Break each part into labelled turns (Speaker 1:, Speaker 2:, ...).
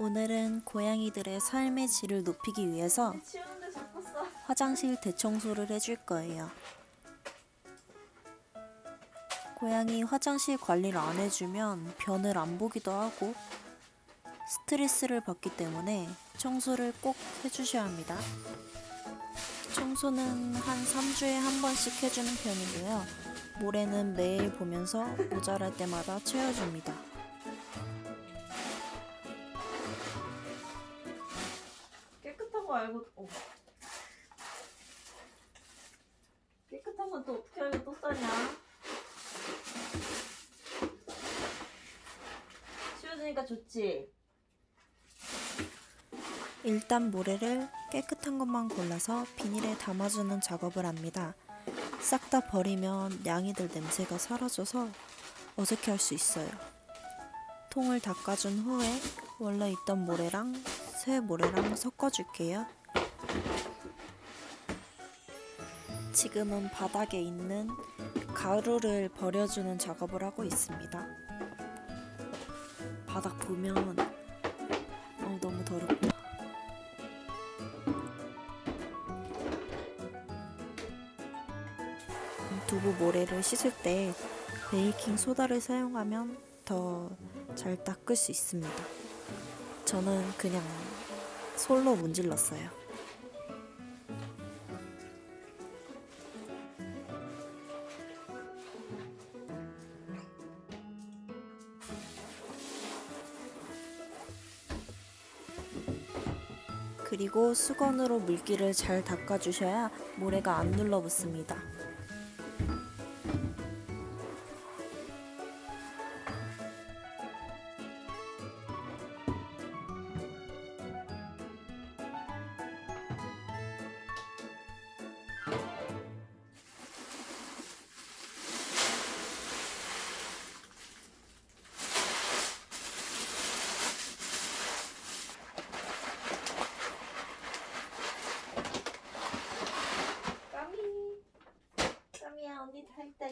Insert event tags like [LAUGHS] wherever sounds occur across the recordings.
Speaker 1: 오늘은 고양이들의 삶의 질을 높이기 위해서. 화장실 대청소를 해줄 거예요. 고양이 화장실 관리를 안 해주면 변을 안 보기도 하고 스트레스를 받기 때문에 청소를 꼭 해주셔야 합니다. 청소는 한 3주에 한 번씩 해주는 편이고요. 모래는 매일 보면서 모자랄 때마다 채워줍니다.
Speaker 2: 알고 어. 깨끗한 건 또 어떻게 알고 또 싸냐? 치워주니까 좋지.
Speaker 1: 일단 모래를 깨끗한 것만 골라서 비닐에 담아주는 작업을 합니다. 싹 다 버리면 냥이들 냄새가 사라져서 어색해 할 수 있어요. 통을 닦아준 후에 원래 있던 모래랑 새 모래랑 섞어줄게요. 지금은 바닥에 있는 가루를 버려주는 작업을 하고 있습니다. 바닥 보면 어, 너무 더럽다. 두부 모래를 씻을 때 베이킹 소다를 사용하면 더 잘 닦을 수 있습니다. 저는 그냥 솔로 문질렀어요. 그리고 수건으로 물기를 잘 닦아주셔야 모래가 안
Speaker 2: 눌러붙습니다.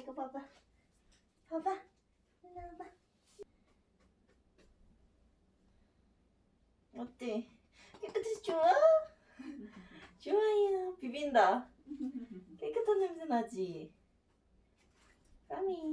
Speaker 2: 이거 봐봐. 봐봐. 일로 와봐. 어때? 깨끗해서 좋아? [LAUGHS] 좋아요. 비빈다. 깨끗한 냄새 나지? 까미.